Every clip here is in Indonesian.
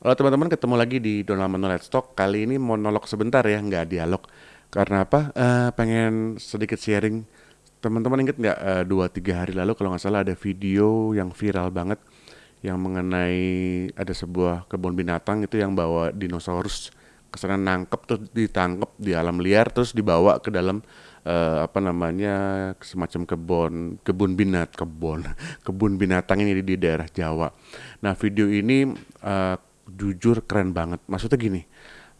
Halo teman-teman, ketemu lagi di Donald Mano Let's Talk. Kali ini monolog sebentar ya, nggak dialog. Karena apa? Eh, pengen sedikit sharing. Teman-teman inget nggak eh, dua tiga hari lalu kalau nggak salah ada video yang viral banget yang mengenai ada sebuah kebun binatang itu yang bawa dinosaurus ke sana nangkep terus ditangkep di alam liar terus dibawa ke dalam eh, apa namanya semacam kebun kebun binat kebun kebun binatang ini di daerah Jawa. Nah video ini eh, jujur keren banget. Maksudnya gini,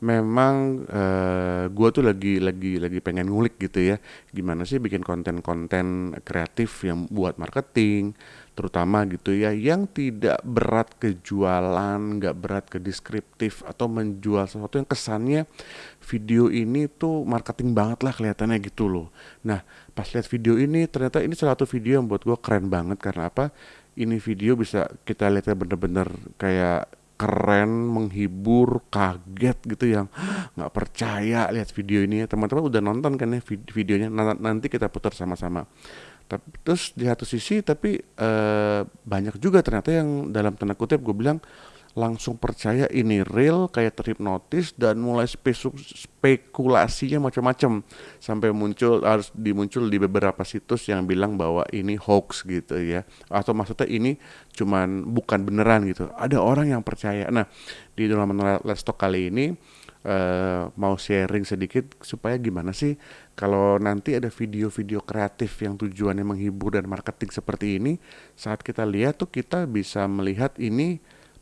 memang eh, gua tuh lagi lagi lagi pengen ngulik gitu ya, gimana sih bikin konten-konten kreatif yang buat marketing, terutama gitu ya, yang tidak berat ke jualan, nggak berat ke deskriptif atau menjual sesuatu yang kesannya video ini tuh marketing banget lah kelihatannya gitu loh. Nah, pas lihat video ini ternyata ini salah satu video yang buat gua keren banget karena apa? Ini video bisa kita lihatnya bener-bener kayak keren, menghibur, kaget gitu yang nggak percaya lihat video ini ya. Teman-teman udah nonton kan ya vid- videonya Nan- nanti kita putar sama-sama. Tapi terus di satu sisi tapi eh, banyak juga ternyata yang dalam tanda kutip gue bilang langsung percaya ini real kayak terhipnotis dan mulai spekulasinya macam-macam. Sampai muncul harus dimuncul di beberapa situs yang bilang bahwa ini hoax gitu ya. Atau maksudnya ini cuman bukan beneran gitu. Ada orang yang percaya. Nah di dalam Let's Talk kali ini eh, mau sharing sedikit supaya gimana sih kalau nanti ada video-video kreatif yang tujuannya menghibur dan marketing seperti ini saat kita lihat tuh kita bisa melihat ini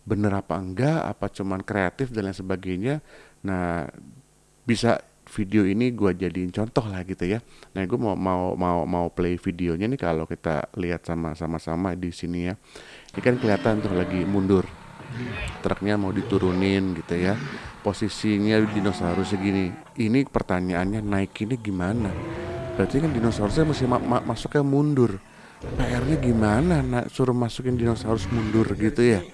bener apa enggak apa cuman kreatif dan lain sebagainya. Nah bisa video ini gua jadiin contoh lah gitu ya. Nah gue mau mau mau mau play videonya nih kalau kita lihat sama sama sama di sini ya. Ini kan kelihatan tuh lagi mundur. Truknya mau diturunin gitu ya. Posisinya dinosaurus segini. Ini pertanyaannya naik ini gimana? Berarti kan dinosaurusnya mesti ma- ma- masuknya mundur. PR-nya gimana nah, suruh masukin dinosaurus mundur gitu ya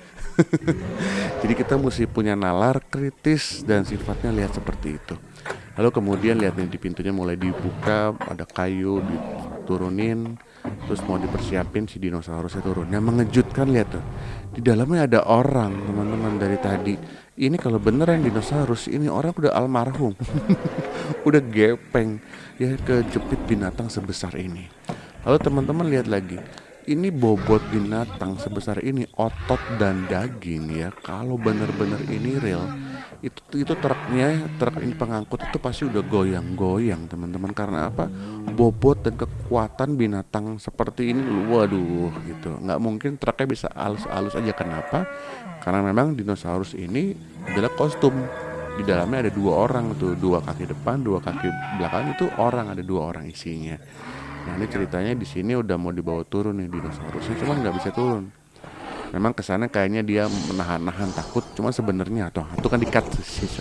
jadi kita mesti punya nalar kritis dan sifatnya lihat seperti itu. Lalu kemudian lihat nih di pintunya mulai dibuka ada kayu diturunin terus mau dipersiapin si dinosaurusnya turun. Yang mengejutkan lihat tuh. Di dalamnya ada orang teman-teman dari tadi. Ini kalau beneran dinosaurus ini orang udah almarhum. Udah gepeng ya kejepit binatang sebesar ini. Lalu teman-teman lihat lagi ini bobot binatang sebesar ini otot dan daging ya. Kalau bener-bener ini real itu itu truknya truk ini pengangkut itu pasti udah goyang-goyang teman-teman. Karena apa? Bobot dan kekuatan binatang seperti ini waduh gitu. Nggak mungkin truknya bisa halus-halus aja. Kenapa? Karena memang dinosaurus ini adalah kostum. Di dalamnya ada dua orang tuh dua kaki depan dua kaki belakang itu orang ada dua orang isinya nah ini ceritanya di sini udah mau dibawa turun nih dinosaurusnya. Cuman nggak bisa turun. Memang ke sana kayaknya dia menahan-nahan takut. Cuman sebenarnya atau itu kan dikat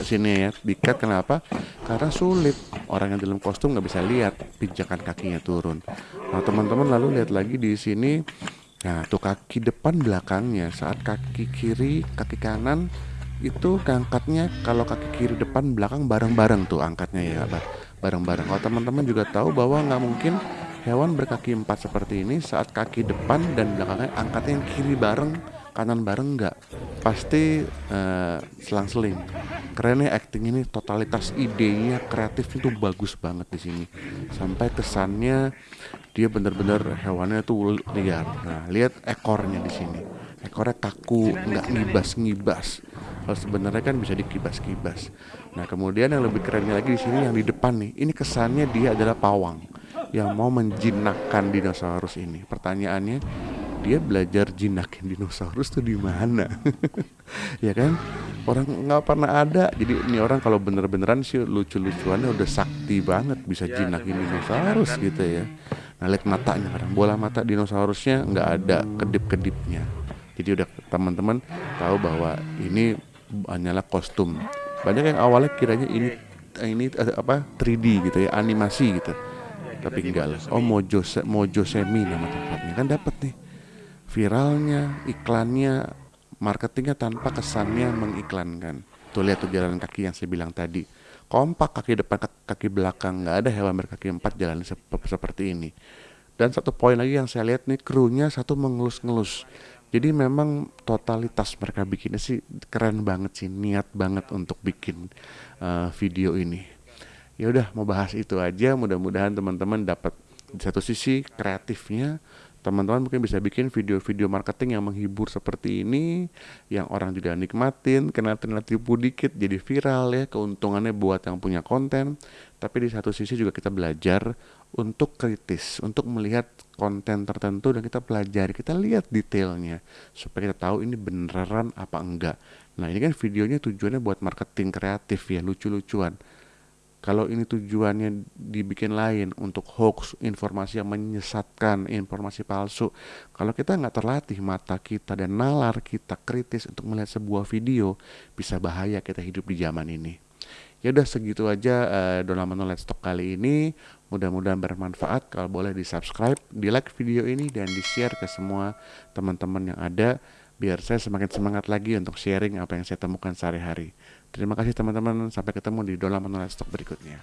sini ya. Dikat kenapa? Karena sulit. Orang yang dalam kostum nggak bisa lihat pijakan kakinya turun. Nah teman-teman lalu lihat lagi di sini. Nah tuh kaki depan belakangnya saat kaki kiri kaki kanan itu angkatnya kalau kaki kiri depan belakang bareng-bareng tuh angkatnya ya bareng-bareng. Kalau teman-teman juga tahu bahwa nggak mungkin hewan berkaki empat seperti ini saat kaki depan dan belakangnya angkatnya kiri bareng kanan bareng nggak? Pasti eh, selang-seling. Keren ya acting ini totalitas idenya kreatif itu bagus banget di sini. Sampai kesannya dia bener-bener hewannya tuh liar. Nah lihat ekornya di sini. Ekornya kaku nggak ngibas-ngibas. Kalau sebenarnya kan bisa dikibas-kibas. Nah kemudian yang lebih kerennya lagi di sini yang di depan nih. Ini kesannya dia adalah pawang yang mau menjinakkan dinosaurus ini. Pertanyaannya dia belajar jinakin dinosaurus tuh di mana? Ya kan? Orang nggak pernah ada. Jadi ini orang kalau bener-beneran sih lucu-lucuannya udah sakti banget bisa jinakin dinosaurus gitu ya. Nah lihat matanya kadang. Bola mata dinosaurusnya nggak ada kedip-kedipnya. Jadi udah teman-teman tahu bahwa ini hanyalah kostum. Banyak yang awalnya kiranya ini ini eh, apa 3D gitu ya animasi gitu tapi enggak lah. Oh Mojo Mojo Semi nama tempatnya. Kan dapat nih. Viralnya iklannya marketingnya tanpa kesannya mengiklankan. Tuh lihat tuh jalan kaki yang saya bilang tadi. Kompak kaki depan kaki belakang. Nggak ada hewan berkaki empat jalan sep seperti ini. Dan satu poin lagi yang saya lihat nih krunya satu mengelus-ngelus. Jadi memang totalitas mereka bikinnya sih keren banget sih, niat banget untuk bikin uh, video ini. Ya udah mau bahas itu aja, mudah-mudahan teman-teman dapat di satu sisi kreatifnya. Teman-teman mungkin bisa bikin video-video marketing yang menghibur seperti ini yang orang juga nikmatin kena kena tipu dikit jadi viral ya keuntungannya buat yang punya konten. Tapi di satu sisi juga kita belajar untuk kritis untuk melihat konten tertentu dan kita pelajari kita lihat detailnya supaya kita tahu ini beneran apa enggak. Nah ini kan videonya tujuannya buat marketing kreatif ya lucu-lucuan kalau ini tujuannya dibikin lain untuk hoax, informasi yang menyesatkan, informasi palsu. Kalau kita nggak terlatih mata kita dan nalar kita kritis untuk melihat sebuah video, bisa bahaya kita hidup di zaman ini. Ya udah segitu aja uh, Donald Let's Talk kali ini. Mudah-mudahan bermanfaat. Kalau boleh di subscribe, di like video ini dan di share ke semua teman-teman yang ada biar saya semakin semangat lagi untuk sharing apa yang saya temukan sehari-hari. Terima kasih teman-teman, sampai ketemu di Dola Manual Stock berikutnya.